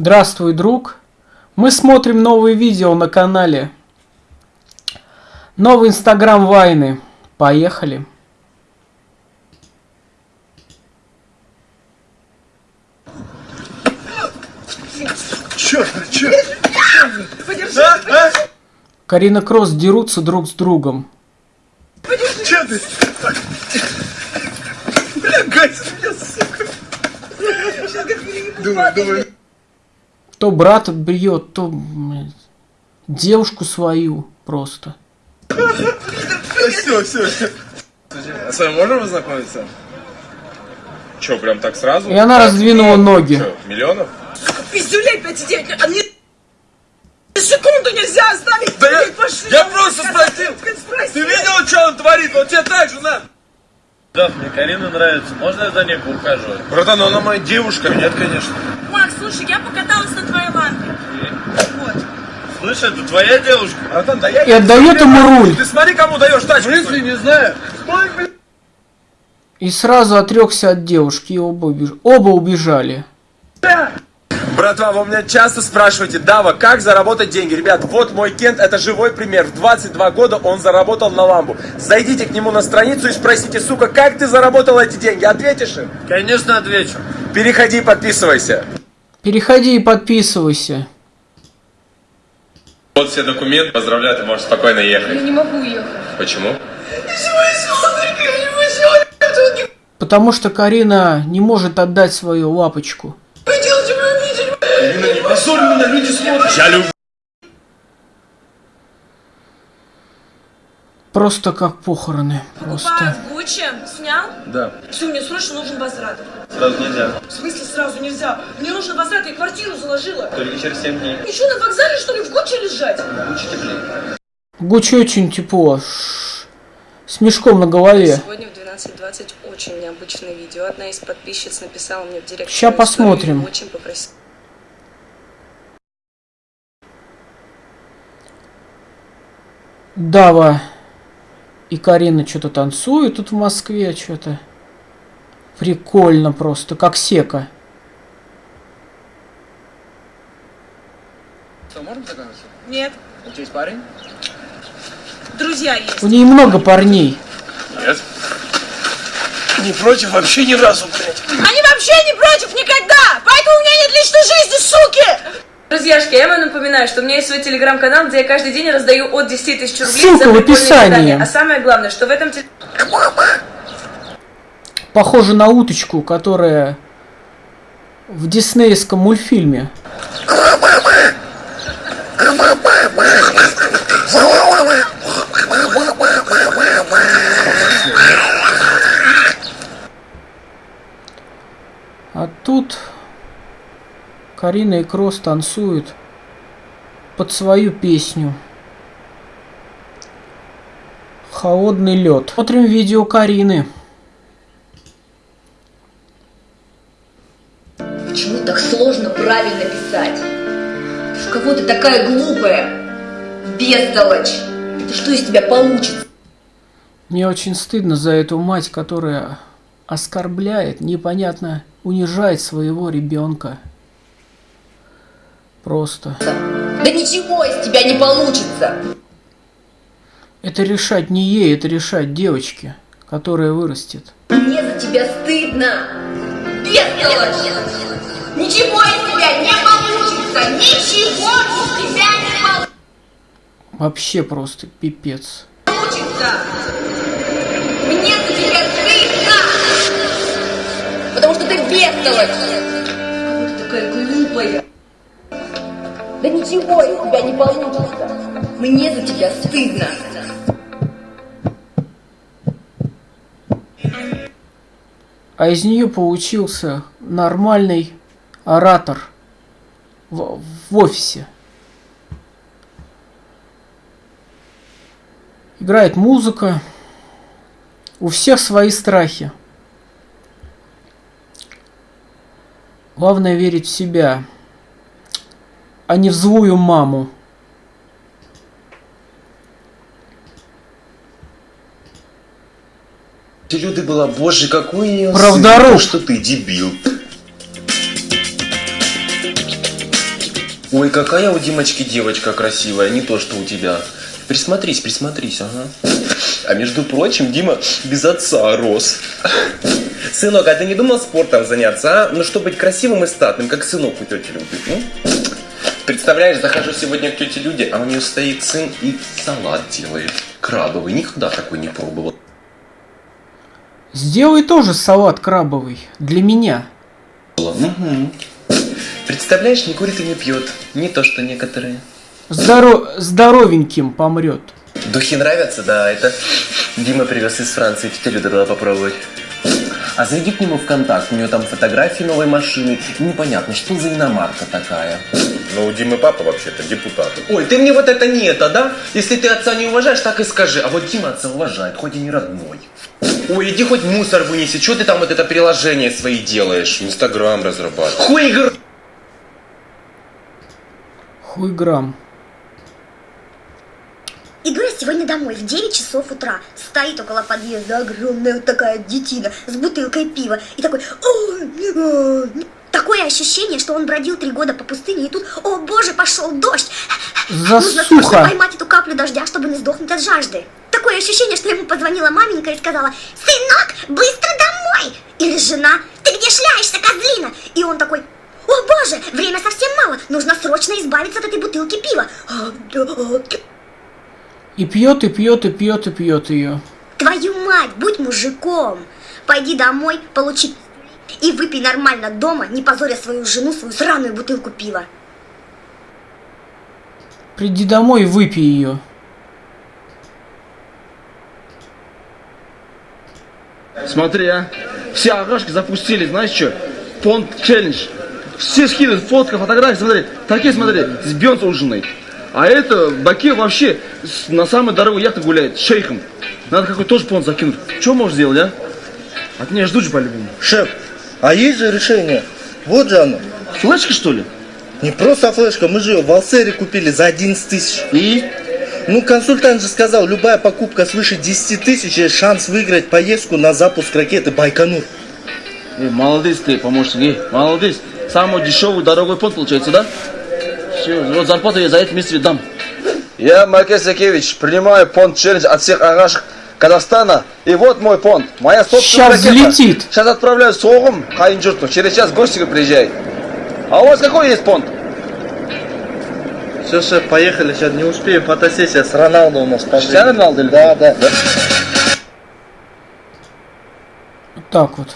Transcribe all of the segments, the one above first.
Здравствуй, друг. Мы смотрим новые видео на канале. Новый инстаграм Вайны. Поехали. Чё, чё? Карина Кросс дерутся друг с другом. Чё ты? Бля, гась меня, сука. Думаю, думаю. То брата бьет, то девушку свою просто. Все, все, все. А с вами можно познакомиться? Че, прям так сразу? И она раздвинула ноги. Че, миллионов? Пиздюлей 5,9, а мне секунду нельзя оставить. Да я, Блин, пошли. я просто спросил. Спроси. Ты видел, что он творит? Он тебе так же надо. Да, мне Карина нравится. Можно я за ней поухаживать? Братан, ну она моя девушка. Нет, конечно. Макс, слушай, я покаталась на твоей лампе. Вот. Слышь, это твоя девушка? Братан, да я... И отдает ему руль. Ты смотри, кому даешь тачку. смысле, не знаю. Стой, блин. И сразу отрекся от девушки, и оба, убеж... оба убежали. Братва, вы меня часто спрашиваете, Дава, как заработать деньги? Ребят, вот мой Кент, это живой пример. В 22 года он заработал на ламбу. Зайдите к нему на страницу и спросите, сука, как ты заработал эти деньги? Ответишь им? Конечно, отвечу. Переходи, подписывайся. Переходи и подписывайся. Вот все документы, поздравляю, ты можешь спокойно ехать. Я не могу ехать. Почему? Потому что Карина не может отдать свою лапочку. Позорь меня, люди смотрят. Я люблю. Просто как похороны. Покупаю Просто. в Гуччи. Снял? Да, Все, мне срочно нужен возврат. сразу нельзя. В смысле сразу нельзя? Мне нужен возврат, я квартиру заложила. Только через 7 дней. И что, на вокзале, что ли, в Гуччи лежать? Лучше теплее. Гуччи очень тепло. С мешком на голове. Сегодня в 12.20 очень необычное видео. Одна из подписчиц написала мне в директ. Свою посмотрим. Очень попросила. Дава и Карина что-то танцуют тут в Москве, что-то. Прикольно просто, как сека. Что, можно познакомиться? Нет. У тебя есть парень? Друзья есть. У нее много парней. Нет. Не против вообще ни разу, блядь. Они вообще не против никогда! Поэтому у меня нет личной жизни, суки! Друзьяшки, я вам напоминаю, что у меня есть свой телеграм-канал, где я каждый день раздаю от 10 тысяч рублей Ссылка за в описании. задания. А самое главное, что в этом Похоже на уточку, которая в диснеевском мультфильме. А тут Карина и Кросс танцуют под свою песню. Холодный лед. Смотрим видео Карины. Почему так сложно правильно писать? В кого ты такая глупая? Бестолочь! Это что из тебя получится? Мне очень стыдно за эту мать, которая оскорбляет, непонятно, унижает своего ребенка. Просто. Да ничего из тебя не получится! Это решать не ей, это решать девочке, которая вырастет. Мне за тебя стыдно! Бестолочь! Ничего из тебя не получится! Ничего из тебя не Вообще просто пипец. получится! Мне за тебя стыдно! Потому что ты бестолочь! Да ничего из тебя не получится! Мне за тебя стыдно! А из нее получился нормальный оратор в, в офисе. Играет музыка. У всех свои страхи. Главное верить в себя, а не в злую маму. Ты Люда была, боже, какой у нее Правдоруб. сын, что ты дебил. Ой, какая у Димочки девочка красивая, не то что у тебя. Присмотрись, присмотрись, ага. А между прочим, Дима без отца рос. Сынок, а ты не думал спортом заняться, а? Ну, чтобы быть красивым и статным, как сынок у тети Люды. м? Представляешь, захожу сегодня к тете Люде, а у нее стоит сын и салат делает. Крабовый, никогда такой не пробовал. Сделай тоже салат крабовый. Для меня. Мгм. Представляешь, не курит и не пьет. Не то, что некоторые. Здоро... Здоровеньким помрет. Духи нравятся, да, это Дима привез из Франции, тетя Люда дала попробовать. А зайди к нему в контакт, у него там фотографии новой машины, непонятно, что за иномарка такая. Но у Димы папа вообще-то депутат. Ой, ты мне вот это не это, да? Если ты отца не уважаешь, так и скажи. А вот Дима отца уважает, хоть и не родной. Ой, иди хоть мусор вынеси, что ты там вот это приложение свои делаешь? Инстаграм разрабатывает. Хуй игр... Хуй грамм. Иду я сегодня домой в 9 часов утра. Стоит около подъезда огромная вот такая детина с бутылкой пива. И такой... «Ой, ой». Такое ощущение, что он бродил три года по пустыне, и тут, о боже, пошел дождь. Нужно срочно Засуха. поймать эту каплю дождя, чтобы не сдохнуть от жажды. Такое ощущение, что ему позвонила маменька и сказала, сынок, быстро домой! Или жена, ты где шляешься, козлина? И он такой, о боже, время совсем мало, нужно срочно избавиться от этой бутылки пива. «А, да, И пьет, и пьет, и пьет, и пьет ее. Твою мать, будь мужиком. Пойди домой, получи и выпей нормально дома, не позоря свою жену, свою сраную бутылку пива. Приди домой и выпей ее. Смотри, а. Все агашки запустили, знаешь что? Понт челлендж. Все скидывают фотка, фотографии, смотри. Такие, смотри, с Бейонсе ужинает. А это Баке вообще на самой дорогой яхте гуляет, с шейхом. Надо какой тоже понт закинуть. Что можешь сделать, а? От меня ждут же по-любому. Шеф, а есть же решение. Вот же оно. Флешка, что ли? Не просто флешка, мы же ее в Алсере купили за 11 тысяч. И? Ну, консультант же сказал, любая покупка свыше 10 тысяч есть шанс выиграть поездку на запуск ракеты Байконур. Эй, молодец ты, помощник, эй, молодец. Самый дешевый, дорогой понт получается, да? Все, вот зарплату я за это месяц дам. Я, Маркес Якевич, принимаю понт челлендж от всех агашек Казахстана. И вот мой понт. Моя собственная ракета. взлетит. Сейчас отправляю Согум, Хайнджурту. Через час в гости приезжай. А у вас какой есть понт? Все, шеф, поехали, сейчас не успеем, фотосессия с Роналдо у нас. Cristiano Роналдо или- Да, да. Вот так вот.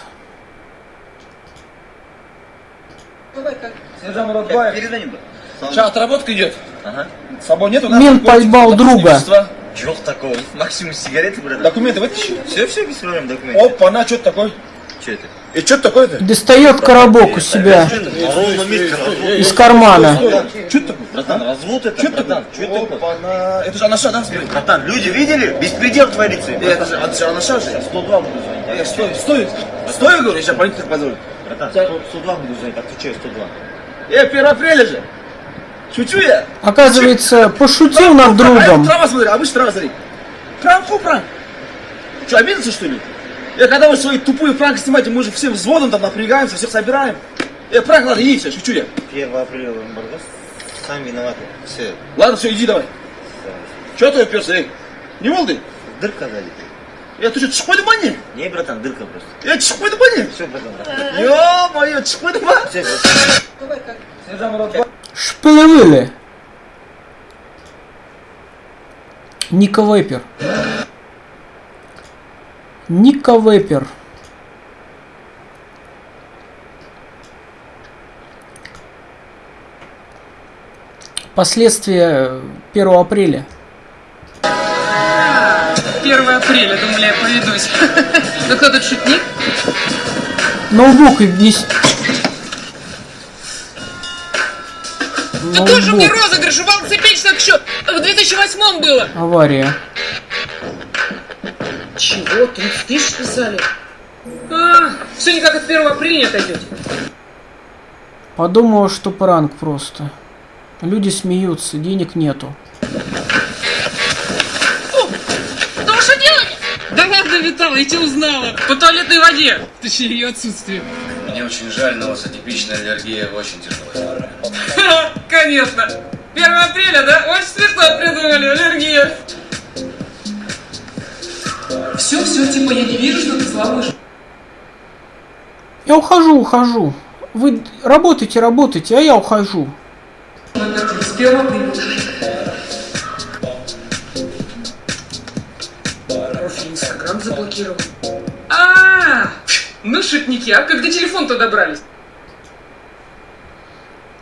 Сейчас отработка идет. Ага. С собой нету? надо Мент документы, поймал друга. Чего такого? Максимум сигареты, брат. Документы вытащи. Все, все, без проблем, документы. Опа, на, что это такое? Что это? И что это такое-то? Достает коробок у себя из кармана. Что это такое? Братан, развод это, Что это братан. такое? Что это? На... Это же анаша, да? Братан, люди видели? Беспредел творится. Это же, это же анаша же. 102 буду звонить. Стой, стой. Стой, говорю, я сейчас полиция позволю. Братан, 100 102 буду звонить, отвечаю 102. Э, 1 апреля же. Шучу я. Оказывается, пошутил над А другом. это трава, смотри, обычно трава, смотри. Пранк, фу, пранк. Что, обиделся, что ли? Я когда вы свои тупые пранки снимаете, мы же все взводом там напрягаемся, всех собираем. Э, пранк надо, иди все, шучу я. 1 апреля эмбарго. Сами виноваты. Все. Ладно, все, иди давай. Че ты уперся, эй? Не ты? Дырка дали. Я ты что, чехпой дубани? Не, братан, дырка просто. Я чехпой дубани? Все, братан. Ё-моё, чехпой дубани? Все, братан. Шпилевили. Ника Вейпер. Ника Вейпер. Последствия 1 апреля. 1 апреля, думали, я поведусь. Ну кто тут шутник? Ноутбук и вниз. Ты тоже мне Ноутбук. розыгрыш, у Печь так еще в 2008 было. Авария. Чего? 30 тысяч писали? А, все никак от 1 апреля не отойдете. Подумала, что пранк просто. Люди смеются, денег нету. Ну что делать? Да ладно, Витала, я тебя узнала. По туалетной воде. Точнее, ее отсутствие. Мне очень жаль, но у вас атипичная аллергия очень тяжелая. Конечно. 1 апреля, да? Очень смешно придумали, аллергия. Все, все, типа, я не вижу, что ты слабый. Я ухожу, ухожу. Вы работайте, работайте, а я ухожу. С 1 апреля. Профиль Инстаграм заблокировал. Ну шутники, а как до телефона-то добрались?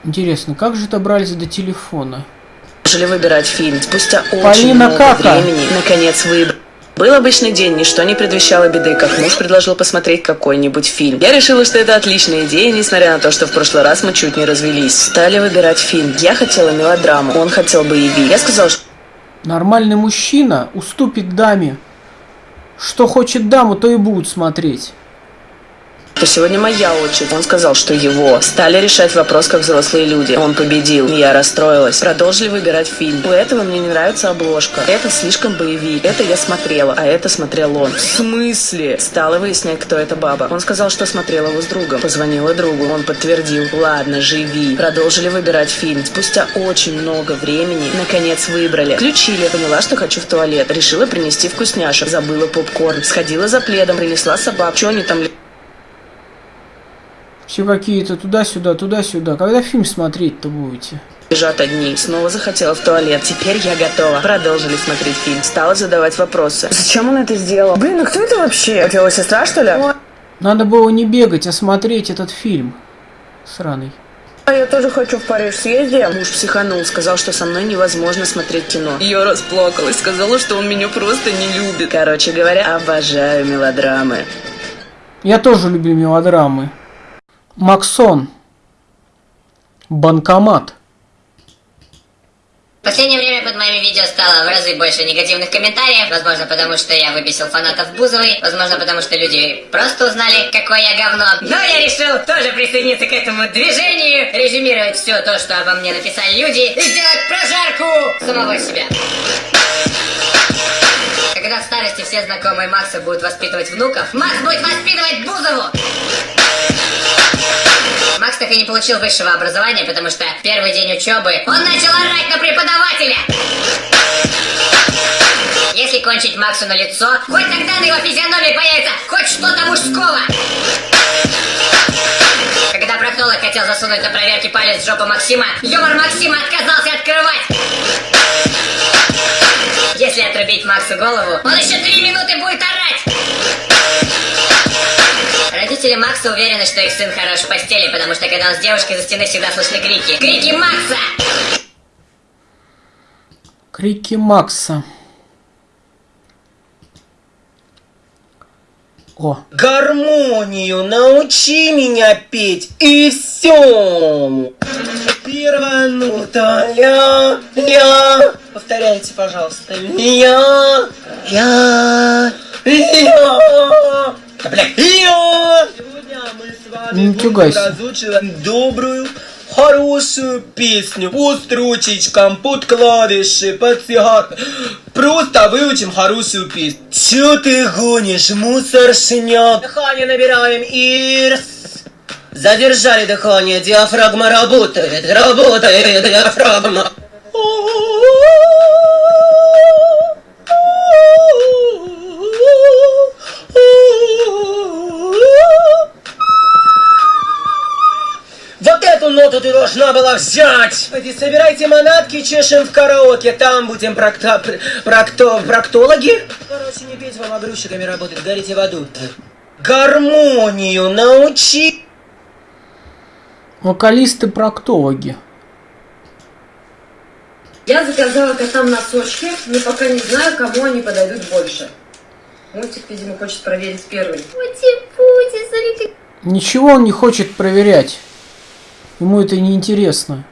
Интересно, как же добрались до телефона? Начали выбирать фильм. Спустя очень Полина много Кака. времени, наконец, выбрали. Был обычный день, ничто не предвещало беды, как муж предложил посмотреть какой-нибудь фильм. Я решила, что это отличная идея, несмотря на то, что в прошлый раз мы чуть не развелись. Стали выбирать фильм. Я хотела мелодраму, он хотел боевик. Я сказала, что Нормальный мужчина уступит даме. Что хочет даму, то и будут смотреть. Что сегодня моя очередь. Он сказал, что его. Стали решать вопрос, как взрослые люди. Он победил. Я расстроилась. Продолжили выбирать фильм. У этого мне не нравится обложка. Это слишком боевик. Это я смотрела, а это смотрел он. В смысле? Стала выяснять, кто эта баба. Он сказал, что смотрела его с другом. Позвонила другу. Он подтвердил. Ладно, живи. Продолжили выбирать фильм. Спустя очень много времени, наконец выбрали. Включили. Поняла, что хочу в туалет. Решила принести вкусняшек. Забыла попкорн. Сходила за пледом, принесла собак. Что они там Все какие-то туда-сюда, туда-сюда. Когда фильм смотреть-то будете? Лежат одни. Снова захотела в туалет. Теперь я готова. Продолжили смотреть фильм. Стала задавать вопросы. Зачем он это сделал? Блин, ну кто это вообще? Это его сестра, что ли? Надо было не бегать, а смотреть этот фильм. Сраный. А я тоже хочу в Париж съездить. Муж психанул, сказал, что со мной невозможно смотреть кино. Я расплакалась, сказала, что он меня просто не любит. Короче говоря, обожаю мелодрамы. Я тоже люблю мелодрамы. Максон. Банкомат. В последнее время под моими видео стало в разы больше негативных комментариев. Возможно, потому что я выбесил фанатов Бузовой. Возможно, потому что люди просто узнали, какое я говно. Но я решил тоже присоединиться к этому движению, резюмировать все то, что обо мне написали люди, и сделать прожарку самого себя. Когда в старости все знакомые Макса будут воспитывать внуков, Макс будет воспитывать Бузову! Макс так и не получил высшего образования, потому что первый день учебы он начал орать на преподавателя! Если кончить Максу на лицо, хоть тогда на его физиономии появится хоть что-то мужского! Когда проктолог хотел засунуть на проверке палец в жопу Максима, юмор Максима отказался открывать! Если отрубить Максу голову, он еще три минуты будет орать! Родители Макса уверены, что их сын хорош в постели, потому что когда он с девушкой за стены всегда слышны крики. Крики Макса! Крики Макса. О, Гармонию научи меня петь, и все. Первая нота ля, ля. Повторяйте, пожалуйста. Ля, ля, ля. Сегодня мы с вами будем разучивать добрую, хорошую песню. По строчечкам, под клавиши, под цигар. Просто выучим хорошую песню. Чё ты гонишь, мусоршняк? Дыхание набираем, Ирс. Задержали дыхание, диафрагма работает, работает диафрагма. Эту ноту ты должна была взять! Иди, собирайте манатки, чешем в караоке, там будем прокто... пр- прокто... проктологи. Короче, не петь вам, а грузчиками работать, горите в аду. Гармонию научи! вокалисты-проктологи. Я заказала котам носочки, но пока не знаю, кому они подойдут больше. Мультик, видимо, хочет проверить первый. Смотри, Ничего он не хочет проверять. Ему это не интересно.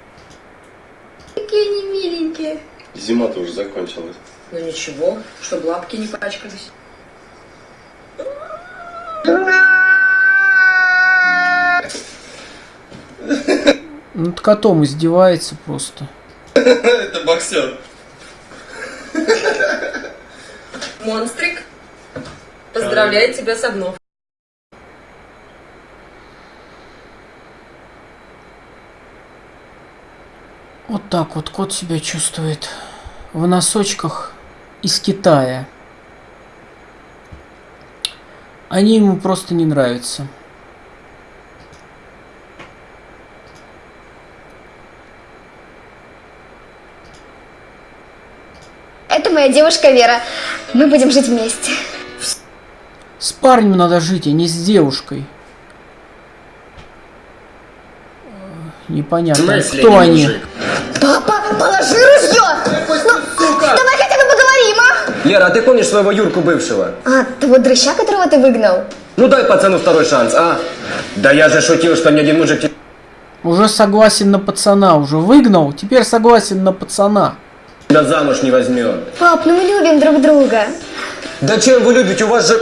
какие они миленькие. Зима-то уже закончилась. Ну ничего, чтобы лапки не пачкались. Над котом издевается просто. Это боксер. Монстрик, поздравляю тебя с обновкой. Вот так вот кот себя чувствует в носочках из Китая. Они ему просто не нравятся. Это моя девушка Вера. Мы будем жить вместе. С парнем надо жить, а не с девушкой. Э, Непонятно, кто они. Папа, Лера, а ты помнишь своего Юрку бывшего? А, того дрыща, которого ты выгнал? Ну дай пацану второй шанс, а? Да я же шутил, что ни один мужик тебя Уже согласен на пацана, уже выгнал, теперь согласен на пацана. замуж не возьмет. Пап, ну мы любим друг друга. Да чем вы любите? У вас же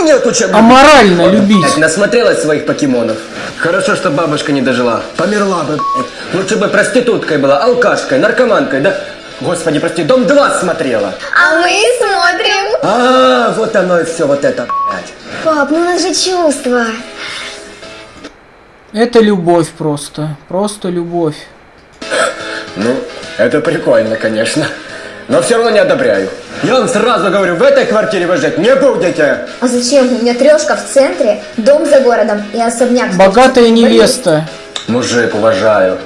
нету чем любить. Аморально Вот, любить. Насмотрелась своих покемонов. Хорошо, что бабушка не дожила. Померла бы. блядь. Лучше бы проституткой была, алкашкой, наркоманкой, да? Господи, прости, дом 2 смотрела. А мы смотрим. А, вот оно и все, вот это, блядь. Пап, ну у нас же чувства. Это любовь просто, просто любовь. Ну, это прикольно, конечно. Но все равно не одобряю. Я вам сразу говорю, в этой квартире вы жить не будете. А зачем? У меня трешка в центре, дом за городом и особняк. Богатая невеста. Мужик, уважаю.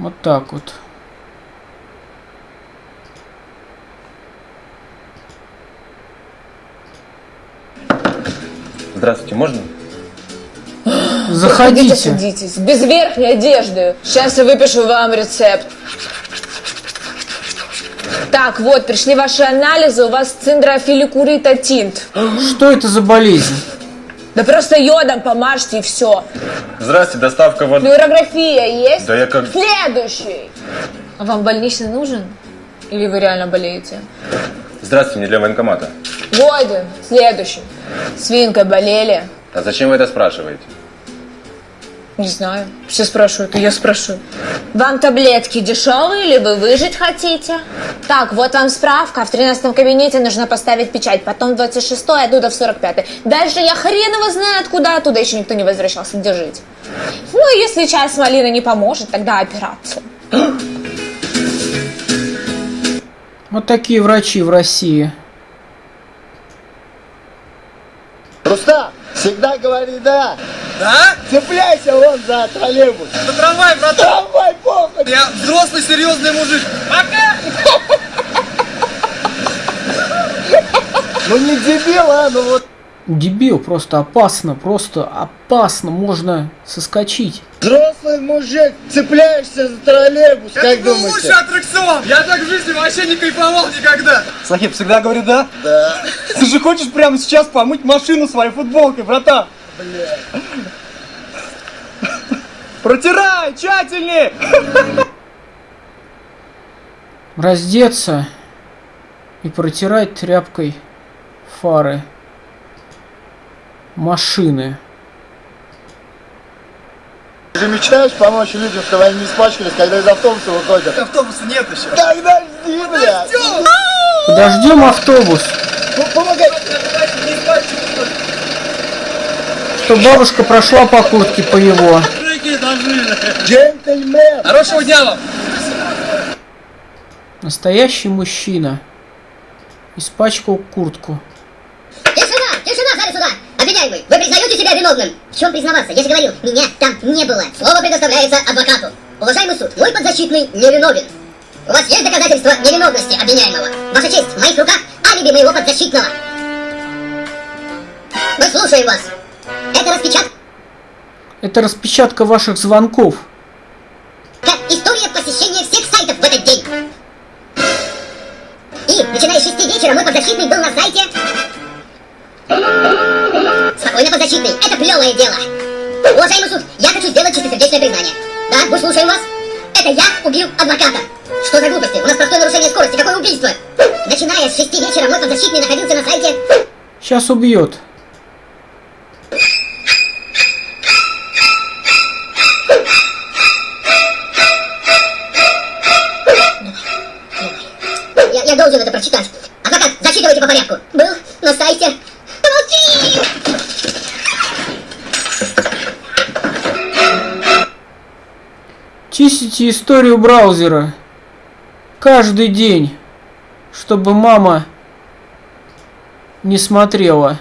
Вот так вот. Здравствуйте, можно? Заходите. садитесь. Без верхней одежды. Сейчас я выпишу вам рецепт. Так, вот, пришли ваши анализы, у вас циндрофиликурита тинт. Что это за болезнь? Да просто йодом помажьте и все. Здрасте, доставка вот... Флюорография есть? Да я как... Следующий. А вам больничный нужен? Или вы реально болеете? Здравствуйте, мне для военкомата. Годен. Следующий. Свинкой болели? А зачем вы это спрашиваете? Не знаю. Все спрашивают, и я спрашиваю. Вам таблетки дешевые или вы выжить хотите? Так, вот вам справка. В 13 кабинете нужно поставить печать. Потом 26 оттуда в 45 Дальше я хрен его знает куда. Оттуда еще никто не возвращался. Держите. Ну, если чай с малиной не поможет, тогда операцию. Вот такие врачи в России. Рустам, всегда говори да. Да? Цепляйся вон за троллейбус. За трамвай, братан. Трамвай, похуй. Я взрослый, серьезный мужик. Пока! Ну не дебил, а, ну вот. Дебил, просто опасно, просто опасно, можно соскочить. Взрослый мужик, цепляешься за троллейбус, Это как был думаете? лучший аттракцион. Я так в жизни вообще не кайфовал никогда. Сахиб, всегда говорю да? Да. Ты же хочешь прямо сейчас помыть машину своей футболкой, братан? Протирай, тщательнее! Раздеться и протирать тряпкой фары машины. Ты же мечтаешь помочь людям, чтобы они не испачкались, когда из автобуса выходят? Автобуса нет еще. Тогда жди, бля. Подождем автобус, Ну, помогай. Что бабушка прошла по куртке по его. Джентльмен. Хорошего дня вам. Настоящий мужчина. Испачкал куртку. Тишина! Тишина, в зале суда! Обвиняемый, вы признаете себя виновным? В чем признаваться? Я же говорил, меня там не было. Слово предоставляется адвокату. Уважаемый суд, мой подзащитный невиновен. У вас есть доказательства невиновности обвиняемого? Ваша честь, в моих руках алиби моего подзащитного. Мы слушаем вас. Это распечатка Это распечатка ваших звонков. история посещения всех сайтов в этот день. И, начиная с 6 вечера, мой подзащитный был на сайте... Спокойно, подзащитный, это плевое дело. Уважаемый суд, я хочу сделать чистосердечное признание. Да, мы слушаем вас. Это я убил адвоката. Что за глупости? У нас простое нарушение скорости. Какое убийство? Начиная с 6 вечера, мой подзащитный находился на сайте... Сейчас убьет. Я, я должен это прочитать. Адвокат, зачитывайте по порядку. Был на сайте... Помолчи! Чистите историю браузера. Каждый день. Чтобы мама не смотрела,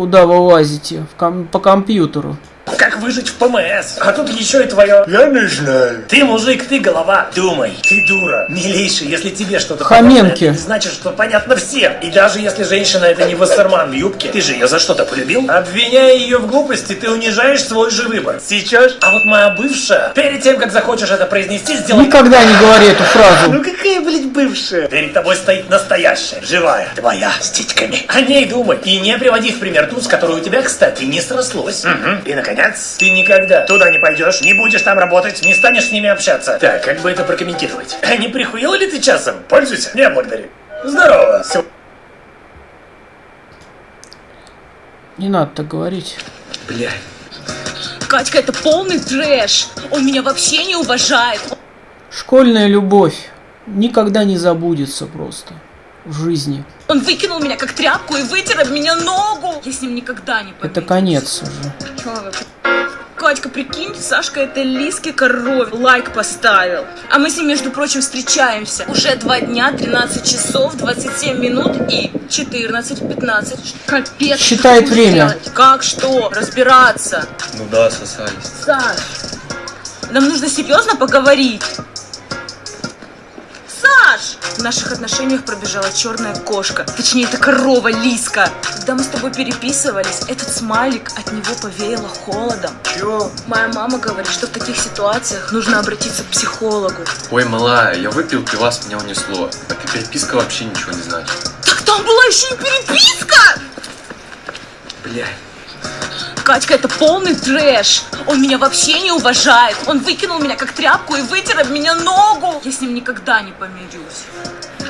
куда вы лазите в ком- по компьютеру. Как выжить в ПМС? А тут еще и твое. Я не знаю. Ты мужик, ты голова. Думай, ты дура. Милейший, если тебе что-то Хоменки. понятно, это не значит, что понятно всем. И даже если женщина это не Вассерман в юбке, ты же ее за что-то полюбил? Обвиняя ее в глупости, ты унижаешь свой же выбор. Сейчас? А вот моя бывшая, перед тем, как захочешь это произнести, сделай... Никогда не говори эту фразу. Ну какая, блядь, бывшая? Перед тобой стоит настоящая, живая, твоя, с титьками. О ней думай. И не приводи в пример ту, с которой у тебя, кстати, не срослось. Мгм. И, наконец, ты никогда туда не пойдешь, не будешь там работать, не станешь с ними общаться. Так, как бы это прокомментировать? А не прихуел ли ты часом? Пользуйся. Не, благодарю. Здорово. Не надо так говорить. Блядь. Катька, это полный трэш. Он меня вообще не уважает. Школьная любовь никогда не забудется просто в жизни. Он выкинул меня как тряпку и вытер об меня ногу. Я с ним никогда не Это конец уже. Чё вы? Катька, прикинь, Сашка это Лиске коров лайк поставил. А мы с ним, между прочим, встречаемся. Уже два дня, 13 часов, 27 минут и 14-15. Капец. Считает время. делать? Как что? Разбираться. Ну да, сосались. Саш, нам нужно серьезно поговорить. Саш! В наших отношениях пробежала черная кошка. Точнее, это корова Лиска. Когда мы с тобой переписывались, этот смайлик от него повеяло холодом. Чё? Моя мама говорит, что в таких ситуациях нужно обратиться к психологу. Ой, малая, я выпил пива, с меня унесло. Эта переписка вообще ничего не значит. Так там была еще и переписка! Блядь. Катька, это полный трэш. Он меня вообще не уважает. Он выкинул меня как тряпку и вытер об меня ногу. Я с ним никогда не помирюсь.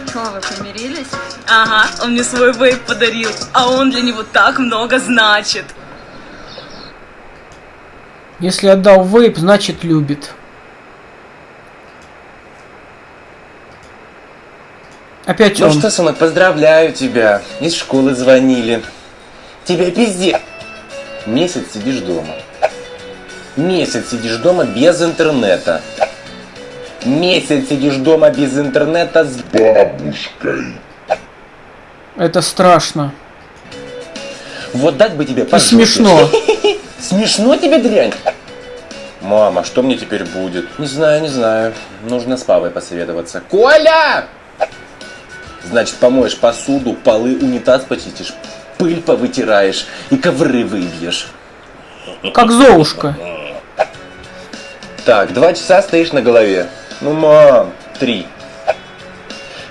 Что, вы помирились? Ага, он мне свой вейп подарил, а он для него так много значит. Если отдал вейп, значит любит. Опять Ну он. что, сынок, поздравляю тебя. Из школы звонили. Тебе пиздец. Месяц сидишь дома. Месяц сидишь дома без интернета. Месяц сидишь дома без интернета с бабушкой. Это страшно. Вот дать бы тебе И по жопе. смешно. Смешно тебе, дрянь? Мама, что мне теперь будет? Не знаю, не знаю. Нужно с папой посоветоваться. Коля! Значит, помоешь посуду, полы, унитаз почистишь, пыль повытираешь и ковры выбьешь. Как Золушка. Так, два часа стоишь на голове. Ну, мам, три.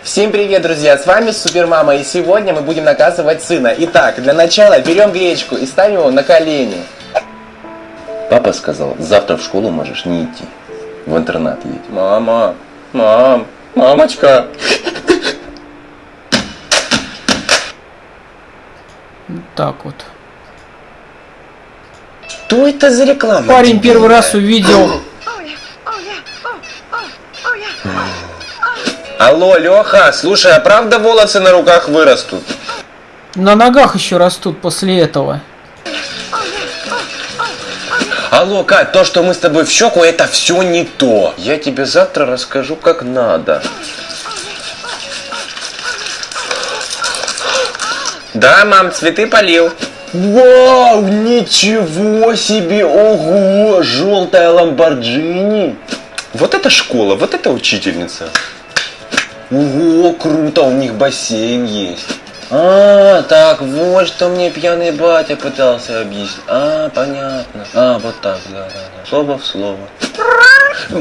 Всем привет, друзья! С вами Супермама, и сегодня мы будем наказывать сына. Итак, для начала берем гречку и ставим его на колени. Папа сказал, завтра в школу можешь не идти. В интернат едь. Мама, мам, мамочка. Так вот. Что это за реклама? Парень первый раз увидел Алло, Леха, слушай, а правда волосы на руках вырастут? на ногах еще растут после этого. Алло, Кать, то, что мы с тобой в щеку, это все не то. Я тебе завтра расскажу, как надо. Да, мам, цветы полил. Вау, ничего себе, ого, желтая ламборджини. Вот это школа, вот это учительница. Ого, круто, у них бассейн есть. А, так вот, что мне пьяный батя пытался объяснить. А, понятно. А, вот так, да, да, да. Слово в слово.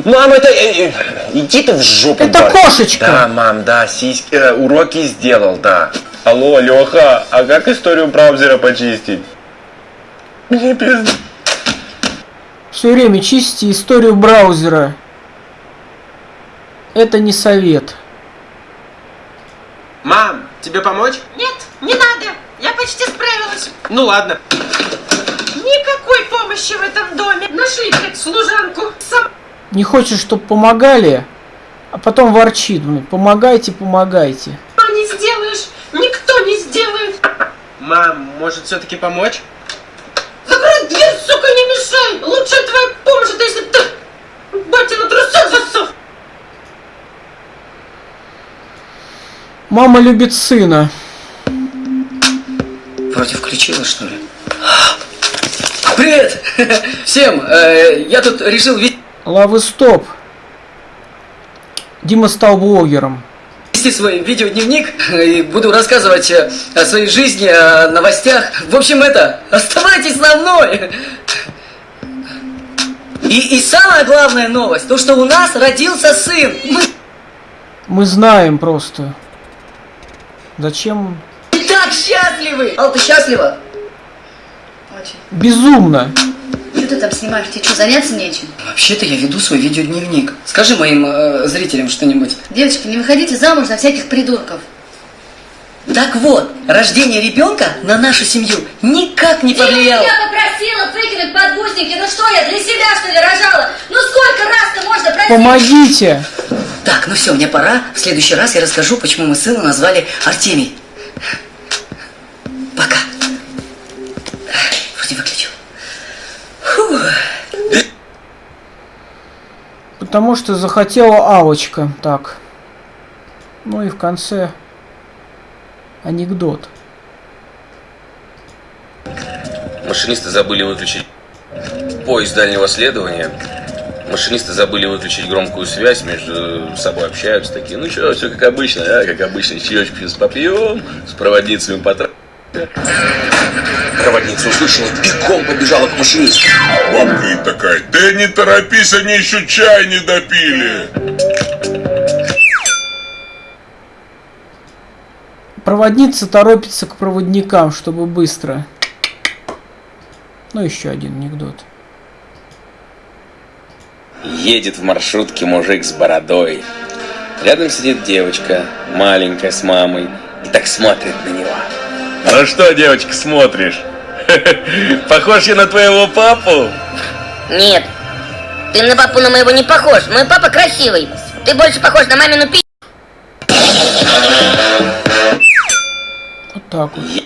Мам, это... э, э, иди ты в жопу, Это батя. кошечка. Да, мам, да, сиськи, э, уроки сделал, да. Алло, Леха, а как историю браузера почистить? Мне пизда. Все время чистите историю браузера. Это не совет. Мам, тебе помочь? Нет, не надо. Я почти справилась. Ну ладно. Никакой помощи в этом доме. Нашли, блядь, служанку. Сам... Не хочет, чтобы помогали, а потом ворчит. блин, Помогайте, помогайте никто не сделает. Мам, может все-таки помочь? Закрой дверь, сука, не мешай! Лучше твоя помощь, это если ты батя на трусах засох! Мама любит сына. Вроде включила, что ли? А, привет! Всем! Э, я тут решил ведь... Лавы стоп! Дима стал блогером свой видеодневник и буду рассказывать э, о своей жизни, о новостях. В общем, это, оставайтесь со мной! И, и самая главная новость, то, что у нас родился сын. Мы Мы знаем просто. Зачем? так счастливы! Ал, ты счастлива? Безумно. Ты там снимаешь? Тебе что, заняться нечем? Вообще-то я веду свой видеодневник. Скажи моим э, зрителям что-нибудь. Девочки, не выходите замуж за всяких придурков. Так вот, рождение ребенка на нашу семью никак не повлияло. Я попросила выкинуть подгузники. Ну что я, для себя что ли рожала? Ну сколько раз-то можно просить? Помогите! Так, ну все, мне пора. В следующий раз я расскажу, почему мы сына назвали Артемий. Пока. Вроде выключил. Потому что захотела Алочка. Так. Ну и в конце анекдот. Машинисты забыли выключить поезд дальнего следования. Машинисты забыли выключить громкую связь, между собой общаются такие. Ну что, все как обычно, а? Как обычно, чаечку сейчас попьем, с проводницами потратим. Проводница услышала, бегом побежала к машинисту. Бабка и такая, да не торопись, они еще чай не допили. Проводница торопится к проводникам, чтобы быстро. Ну, еще один анекдот. Едет в маршрутке мужик с бородой. Рядом сидит девочка, маленькая, с мамой, и так смотрит на него. Ну что, девочка, смотришь? Похож я на твоего папу? Нет. Ты на папу на моего не похож. Мой папа красивый. Ты больше похож на мамину пи... Вот так вот.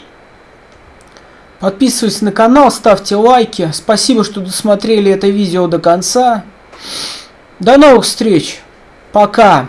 Подписывайтесь на канал, ставьте лайки. Спасибо, что досмотрели это видео до конца. До новых встреч. Пока.